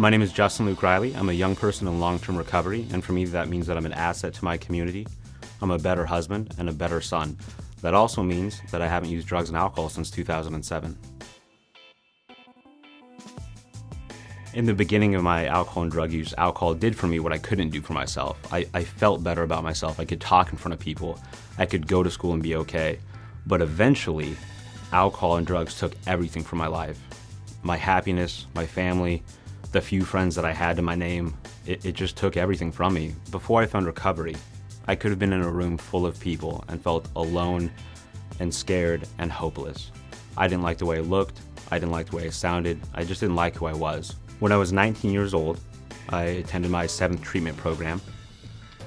My name is Justin Luke Riley. I'm a young person in long-term recovery, and for me that means that I'm an asset to my community. I'm a better husband and a better son. That also means that I haven't used drugs and alcohol since 2007. In the beginning of my alcohol and drug use, alcohol did for me what I couldn't do for myself. I, I felt better about myself. I could talk in front of people. I could go to school and be okay. But eventually, alcohol and drugs took everything from my life. My happiness, my family, the few friends that I had to my name, it, it just took everything from me. Before I found recovery, I could have been in a room full of people and felt alone and scared and hopeless. I didn't like the way I looked. I didn't like the way I sounded. I just didn't like who I was. When I was 19 years old, I attended my seventh treatment program.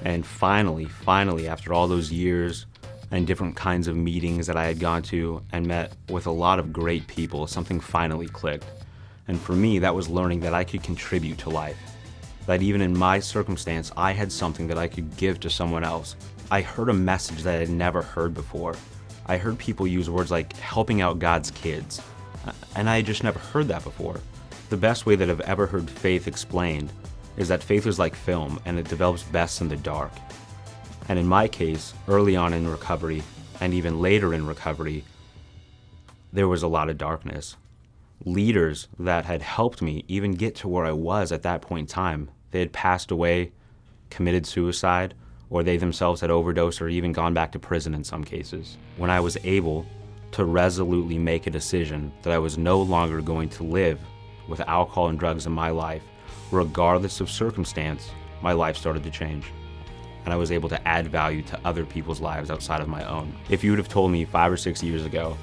And finally, finally, after all those years and different kinds of meetings that I had gone to and met with a lot of great people, something finally clicked. And for me, that was learning that I could contribute to life. That even in my circumstance, I had something that I could give to someone else. I heard a message that I had never heard before. I heard people use words like helping out God's kids. And I had just never heard that before. The best way that I've ever heard faith explained is that faith is like film and it develops best in the dark. And in my case, early on in recovery, and even later in recovery, there was a lot of darkness. Leaders that had helped me even get to where I was at that point in time, they had passed away, committed suicide, or they themselves had overdosed or even gone back to prison in some cases. When I was able to resolutely make a decision that I was no longer going to live with alcohol and drugs in my life, regardless of circumstance, my life started to change. And I was able to add value to other people's lives outside of my own. If you would have told me five or six years ago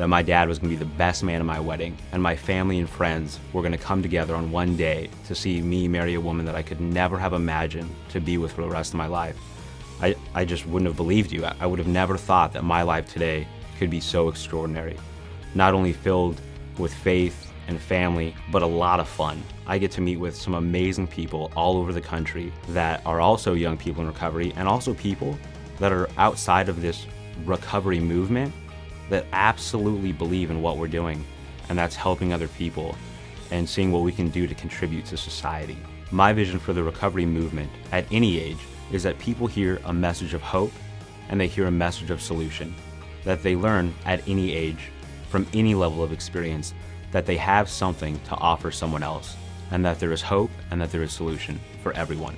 that my dad was gonna be the best man at my wedding and my family and friends were gonna come together on one day to see me marry a woman that I could never have imagined to be with for the rest of my life, I, I just wouldn't have believed you. I would have never thought that my life today could be so extraordinary. Not only filled with faith and family, but a lot of fun. I get to meet with some amazing people all over the country that are also young people in recovery and also people that are outside of this recovery movement that absolutely believe in what we're doing and that's helping other people and seeing what we can do to contribute to society. My vision for the recovery movement at any age is that people hear a message of hope and they hear a message of solution, that they learn at any age from any level of experience that they have something to offer someone else, and that there is hope and that there is solution for everyone.